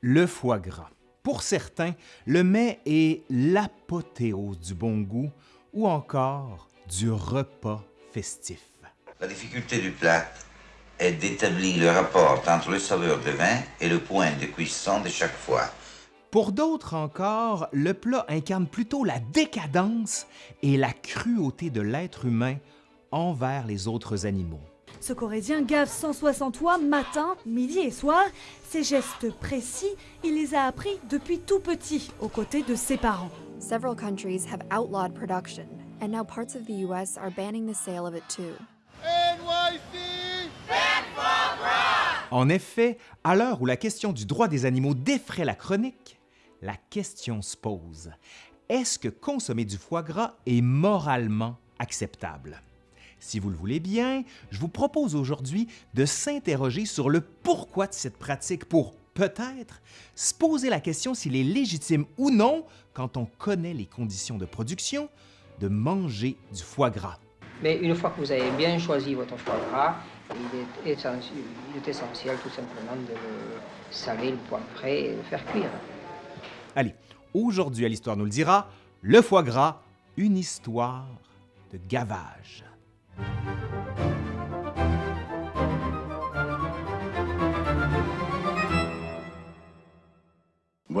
Le foie gras. Pour certains, le mets est l'apothéose du bon goût ou encore du repas festif. La difficulté du plat est d'établir le rapport entre le saveur de vin et le point de cuisson de chaque foie. Pour d'autres encore, le plat incarne plutôt la décadence et la cruauté de l'être humain envers les autres animaux. Ce Corrézien gave 160 fois matin, midi et soir. Ces gestes précis, il les a appris depuis tout petit aux côtés de ses parents. Several countries have outlawed production, and now parts of the US are banning the sale of it too. En effet, à l'heure où la question du droit des animaux défraie la chronique, la question se pose. Est-ce que consommer du foie gras est moralement acceptable? Si vous le voulez bien, je vous propose aujourd'hui de s'interroger sur le pourquoi de cette pratique pour peut-être se poser la question s'il est légitime ou non, quand on connaît les conditions de production, de manger du foie gras. Mais une fois que vous avez bien choisi votre foie gras, il est essentiel, il est essentiel tout simplement de le saler, le poivrer et le faire cuire. Allez, aujourd'hui à l'Histoire nous le dira, le foie gras, une histoire de gavage.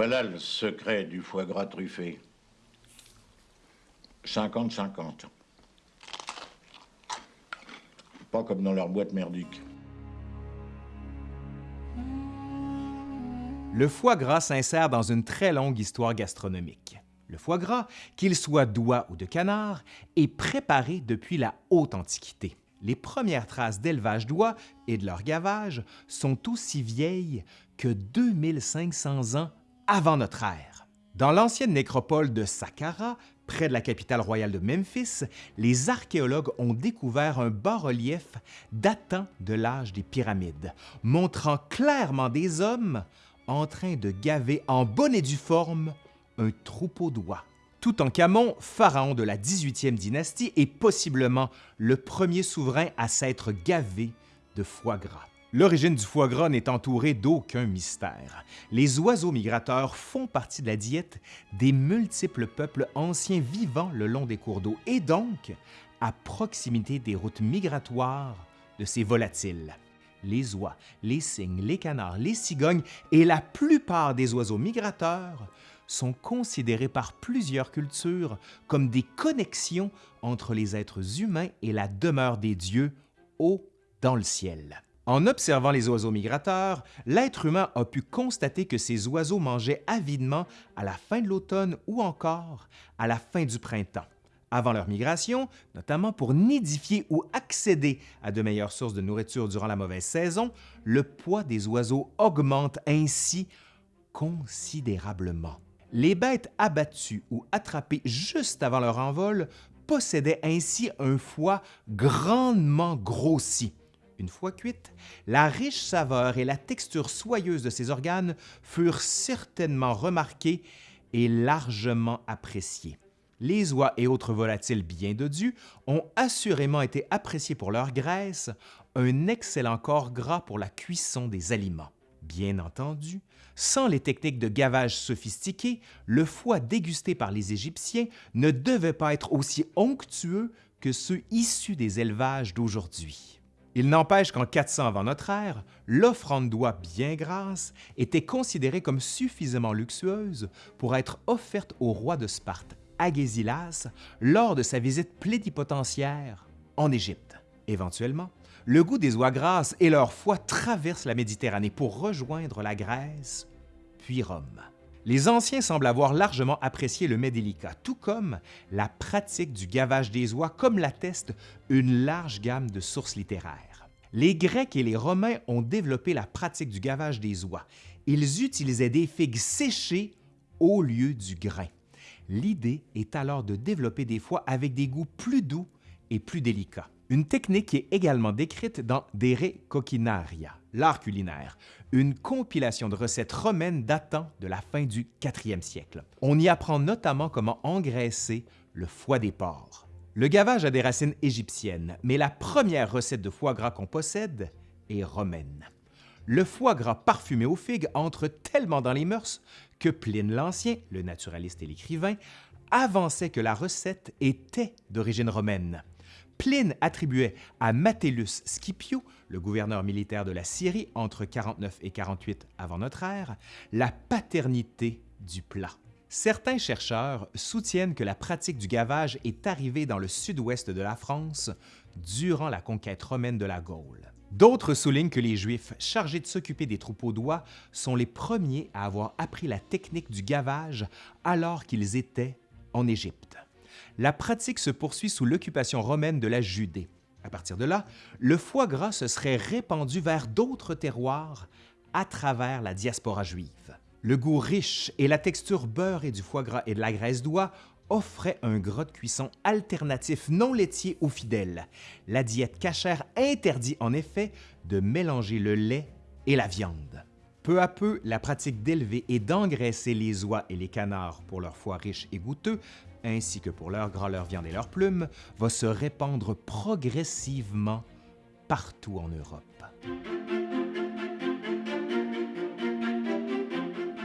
Voilà le secret du foie gras truffé. 50-50. Pas comme dans leur boîte merdique. Le foie gras s'insère dans une très longue histoire gastronomique. Le foie gras, qu'il soit d'oie ou de canard, est préparé depuis la haute Antiquité. Les premières traces d'élevage d'oies et de leur gavage sont aussi vieilles que 2500 ans avant notre ère. Dans l'ancienne nécropole de Saqqara, près de la capitale royale de Memphis, les archéologues ont découvert un bas-relief datant de l'âge des pyramides, montrant clairement des hommes en train de gaver en bonne et due forme un troupeau d'oies. Toutankhamon, pharaon de la 18e dynastie, est possiblement le premier souverain à s'être gavé de foie gras. L'origine du foie gras n'est entourée d'aucun mystère. Les oiseaux migrateurs font partie de la diète des multiples peuples anciens vivant le long des cours d'eau et donc à proximité des routes migratoires de ces volatiles. Les oies, les cygnes, les canards, les cigognes et la plupart des oiseaux migrateurs sont considérés par plusieurs cultures comme des connexions entre les êtres humains et la demeure des dieux haut dans le ciel. En observant les oiseaux migrateurs, l'être humain a pu constater que ces oiseaux mangeaient avidement à la fin de l'automne ou encore à la fin du printemps. Avant leur migration, notamment pour nidifier ou accéder à de meilleures sources de nourriture durant la mauvaise saison, le poids des oiseaux augmente ainsi considérablement. Les bêtes abattues ou attrapées juste avant leur envol possédaient ainsi un foie grandement grossi. Une fois cuite, la riche saveur et la texture soyeuse de ces organes furent certainement remarquées et largement appréciées. Les oies et autres volatiles bien dodus ont assurément été appréciés pour leur graisse, un excellent corps gras pour la cuisson des aliments. Bien entendu, sans les techniques de gavage sophistiquées, le foie dégusté par les Égyptiens ne devait pas être aussi onctueux que ceux issus des élevages d'aujourd'hui. Il n'empêche qu'en 400 avant notre ère, l'offrande d'oie bien grasse était considérée comme suffisamment luxueuse pour être offerte au roi de Sparte, Agésilas, lors de sa visite plénipotentiaire en Égypte. Éventuellement, le goût des oies grasses et leur foie traversent la Méditerranée pour rejoindre la Grèce, puis Rome. Les Anciens semblent avoir largement apprécié le mets délicat, tout comme la pratique du gavage des oies, comme l'atteste une large gamme de sources littéraires. Les Grecs et les Romains ont développé la pratique du gavage des oies. Ils utilisaient des figues séchées au lieu du grain. L'idée est alors de développer des foies avec des goûts plus doux et plus délicats. Une technique qui est également décrite dans Dere Coquinaria, l'art culinaire, une compilation de recettes romaines datant de la fin du 4e siècle. On y apprend notamment comment engraisser le foie des porcs. Le gavage a des racines égyptiennes, mais la première recette de foie gras qu'on possède est romaine. le foie gras parfumé aux figues entre tellement dans les mœurs que Pline l'Ancien, le naturaliste et l'écrivain, avançait que la recette était d'origine romaine. Pline attribuait à Metellus Scipio, le gouverneur militaire de la Syrie entre 49 et 48 avant notre ère, la paternité du plat. Certains chercheurs soutiennent que la pratique du gavage est arrivée dans le sud-ouest de la France durant la conquête romaine de la Gaule. D'autres soulignent que les Juifs chargés de s'occuper des troupeaux d'oies sont les premiers à avoir appris la technique du gavage alors qu'ils étaient en Égypte. La pratique se poursuit sous l'occupation romaine de la Judée. À partir de là, le foie gras se serait répandu vers d'autres terroirs à travers la diaspora juive. Le goût riche et la texture beurrée du foie gras et de la graisse d'oie offraient un gras de cuisson alternatif non laitier aux fidèles. La diète cachère interdit en effet de mélanger le lait et la viande. Peu à peu, la pratique d'élever et d'engraisser les oies et les canards pour leur foie riche et goûteux, ainsi que pour leur gras, leur viande et leurs plumes, va se répandre progressivement partout en Europe.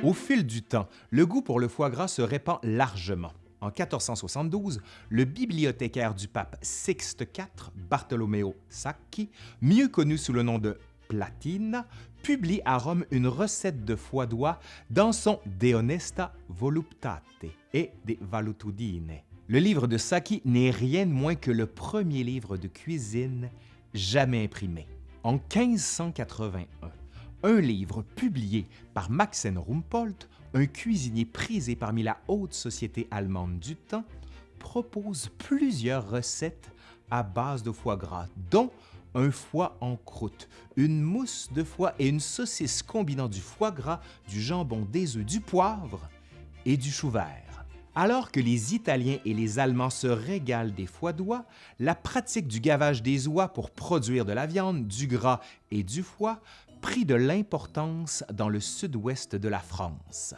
Au fil du temps, le goût pour le foie gras se répand largement. En 1472, le bibliothécaire du pape Sixte IV, Bartolomeo Sacchi, mieux connu sous le nom de Platina, publie à Rome une recette de foie d'oie dans son De Honesta Voluptate et De Valutudine. Le livre de Sacchi n'est rien de moins que le premier livre de cuisine jamais imprimé. En 1581, un livre publié par Maxen Rumpolt, un cuisinier prisé parmi la haute société allemande du temps, propose plusieurs recettes à base de foie gras, dont un foie en croûte, une mousse de foie et une saucisse combinant du foie gras, du jambon, des œufs, du poivre et du chou vert. Alors que les Italiens et les Allemands se régalent des foies d'oie, la pratique du gavage des oies pour produire de la viande, du gras et du foie prit de l'importance dans le sud-ouest de la France.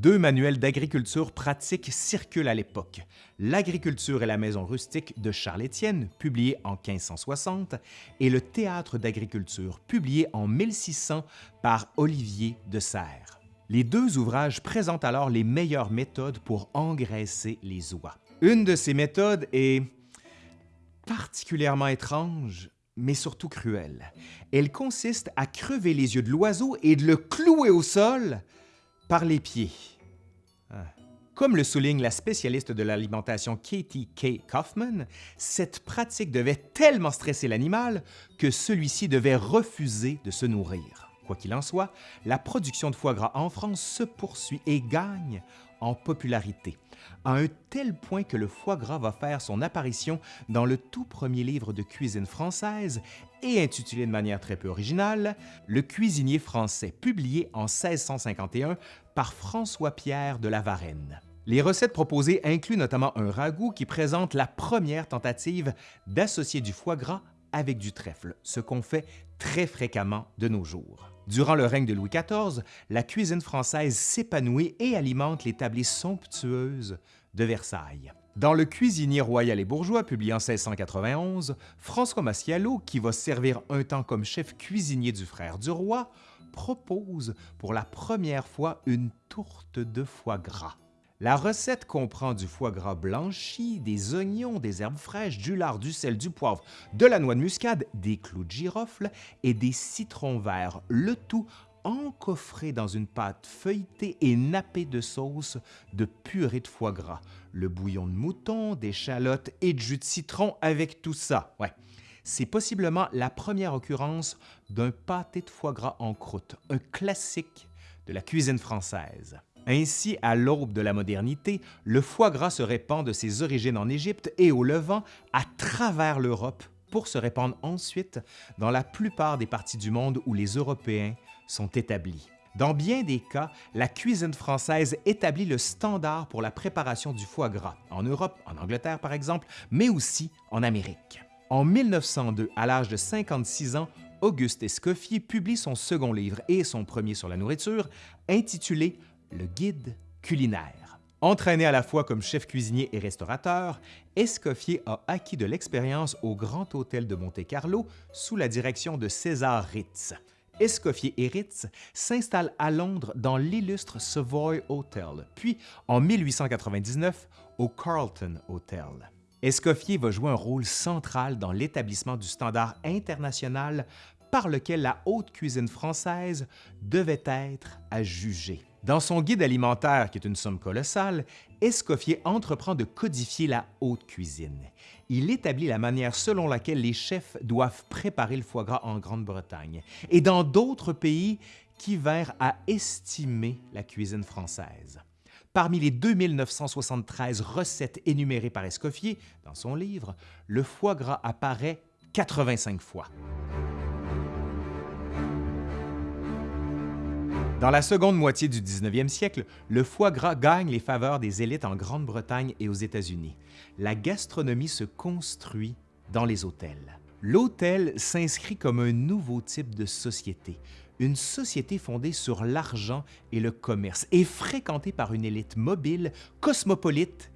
Deux manuels d'agriculture pratique circulent à l'époque. L'agriculture et la maison rustique de Charles-Étienne, publié en 1560, et le théâtre d'agriculture, publié en 1600 par Olivier de Serres. Les deux ouvrages présentent alors les meilleures méthodes pour engraisser les oies. Une de ces méthodes est particulièrement étrange, mais surtout cruelle. Elle consiste à crever les yeux de l'oiseau et de le clouer au sol par les pieds. Comme le souligne la spécialiste de l'alimentation Katie K. Kaufman, cette pratique devait tellement stresser l'animal que celui-ci devait refuser de se nourrir. Quoi qu'il en soit, la production de foie gras en France se poursuit et gagne en popularité, à un tel point que le foie gras va faire son apparition dans le tout premier livre de cuisine française et intitulé de manière très peu originale Le cuisinier français, publié en 1651 par François-Pierre de la Varenne. Les recettes proposées incluent notamment un ragoût qui présente la première tentative d'associer du foie gras avec du trèfle, ce qu'on fait très fréquemment de nos jours. Durant le règne de Louis XIV, la cuisine française s'épanouit et alimente les tablées somptueuses de Versailles. Dans Le cuisinier royal et bourgeois, publié en 1691, François Massiello, qui va servir un temps comme chef cuisinier du frère du roi, propose pour la première fois une tourte de foie gras. La recette comprend du foie gras blanchi, des oignons, des herbes fraîches, du lard, du sel, du poivre, de la noix de muscade, des clous de girofle et des citrons verts, le tout encoffré dans une pâte feuilletée et nappée de sauce de purée de foie gras, le bouillon de mouton, des chalottes et du jus de citron avec tout ça. C'est possiblement la première occurrence d'un pâté de foie gras en croûte, un classique de la cuisine française. Ainsi, à l'aube de la modernité, le foie gras se répand de ses origines en Égypte et au Levant à travers l'Europe pour se répandre ensuite dans la plupart des parties du monde où les Européens sont établis. Dans bien des cas, la cuisine française établit le standard pour la préparation du foie gras, en Europe, en Angleterre par exemple, mais aussi en Amérique. En 1902, à l'âge de 56 ans, Auguste Escoffier publie son second livre et son premier sur la nourriture, intitulé le guide culinaire. Entraîné à la fois comme chef cuisinier et restaurateur, Escoffier a acquis de l'expérience au Grand Hôtel de Monte-Carlo sous la direction de César Ritz. Escoffier et Ritz s'installent à Londres dans l'illustre Savoy Hotel, puis en 1899 au Carlton Hotel. Escoffier va jouer un rôle central dans l'établissement du standard international par lequel la haute cuisine française devait être à juger. Dans son guide alimentaire, qui est une somme colossale, Escoffier entreprend de codifier la haute cuisine. Il établit la manière selon laquelle les chefs doivent préparer le foie gras en Grande-Bretagne et dans d'autres pays qui vinrent à estimer la cuisine française. Parmi les 2973 recettes énumérées par Escoffier dans son livre, le foie gras apparaît 85 fois. Dans la seconde moitié du 19e siècle, le foie gras gagne les faveurs des élites en Grande-Bretagne et aux États-Unis. La gastronomie se construit dans les hôtels. L'hôtel s'inscrit comme un nouveau type de société, une société fondée sur l'argent et le commerce et fréquentée par une élite mobile, cosmopolite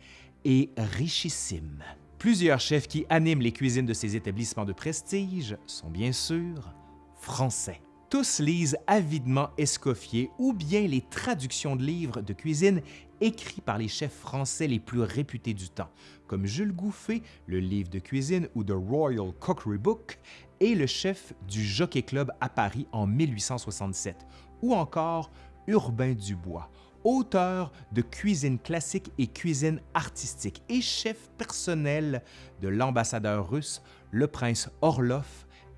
et richissime. Plusieurs chefs qui animent les cuisines de ces établissements de prestige sont bien sûr français. Tous lisent avidement Escoffier ou bien les traductions de livres de cuisine écrits par les chefs français les plus réputés du temps, comme Jules Gouffé, le livre de cuisine ou The Royal Cookery Book, et le chef du Jockey Club à Paris en 1867, ou encore Urbain Dubois, auteur de cuisine classique et cuisine artistique et chef personnel de l'ambassadeur russe, le prince Orlov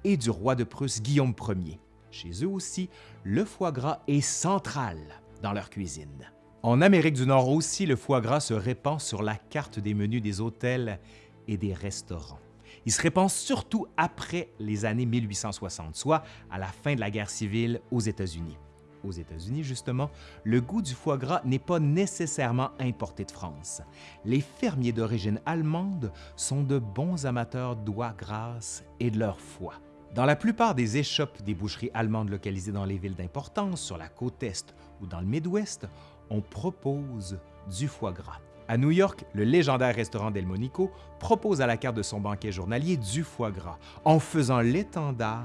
et du roi de Prusse Guillaume Ier. Chez eux aussi, le foie gras est central dans leur cuisine. En Amérique du Nord aussi, le foie gras se répand sur la carte des menus des hôtels et des restaurants. Il se répand surtout après les années 1860, soit à la fin de la guerre civile aux États-Unis. Aux États-Unis, justement, le goût du foie gras n'est pas nécessairement importé de France. Les fermiers d'origine allemande sont de bons amateurs d'oie grasse et de leur foie. Dans la plupart des échoppes des boucheries allemandes localisées dans les villes d'importance, sur la côte Est ou dans le Midwest, on propose du foie gras. À New York, le légendaire restaurant Delmonico propose à la carte de son banquet journalier du foie gras, en faisant l'étendard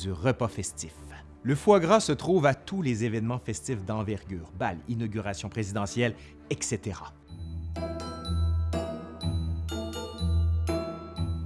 du repas festif. Le foie gras se trouve à tous les événements festifs d'envergure, bal, inauguration présidentielle, etc.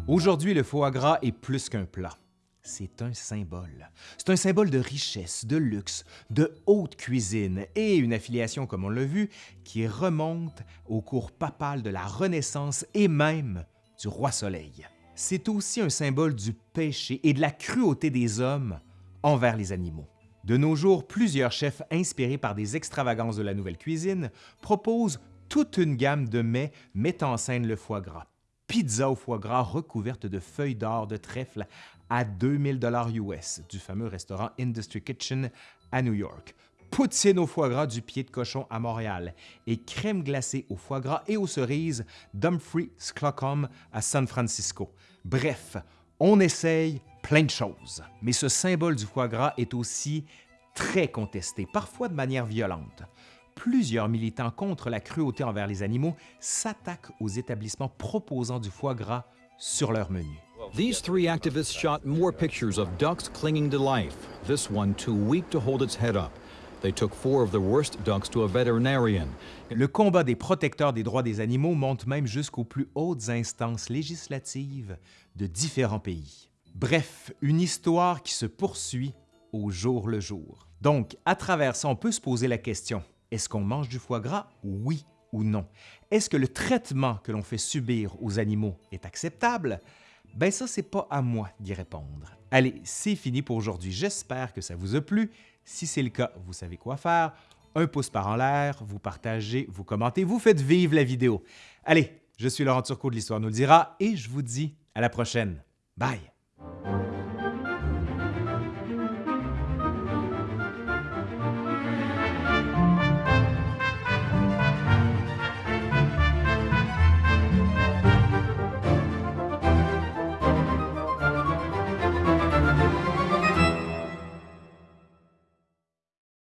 Aujourd'hui, le foie gras est plus qu'un plat c'est un symbole. C'est un symbole de richesse, de luxe, de haute cuisine et une affiliation, comme on l'a vu, qui remonte au cours papal de la Renaissance et même du roi Soleil. C'est aussi un symbole du péché et de la cruauté des hommes envers les animaux. De nos jours, plusieurs chefs inspirés par des extravagances de la nouvelle cuisine proposent toute une gamme de mets mettant en scène le foie gras pizza au foie gras recouverte de feuilles d'or de trèfle à 2000 dollars US du fameux restaurant Industry Kitchen à New York, poutine au foie gras du pied de cochon à Montréal et crème glacée au foie gras et aux cerises d'Humphrey Slocum à San Francisco. Bref, on essaye plein de choses. Mais ce symbole du foie gras est aussi très contesté, parfois de manière violente plusieurs militants contre la cruauté envers les animaux s'attaquent aux établissements proposant du foie gras sur leur menu. These three activists shot more pictures of ducks clinging to life, this one too weak to hold its head up. They took four of the worst ducks to a veterinarian. Le combat des protecteurs des droits des animaux monte même jusqu'aux plus hautes instances législatives de différents pays. Bref, une histoire qui se poursuit au jour le jour. Donc, à travers ça, on peut se poser la question, est-ce qu'on mange du foie gras? Oui ou non? Est-ce que le traitement que l'on fait subir aux animaux est acceptable? Ben ça, c'est pas à moi d'y répondre. Allez, c'est fini pour aujourd'hui. J'espère que ça vous a plu. Si c'est le cas, vous savez quoi faire. Un pouce par en l'air, vous partagez, vous commentez, vous faites vivre la vidéo. Allez, je suis Laurent Turcot de l'Histoire nous le dira et je vous dis à la prochaine. Bye!